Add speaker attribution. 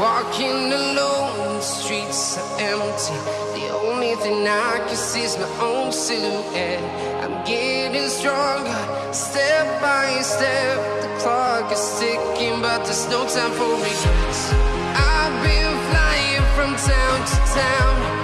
Speaker 1: walking alone, the streets are empty. The only thing I can see is my own silhouette. I'm getting stronger, step by step. The clock is ticking, but there's no time for regrets. I've been flying from town to town.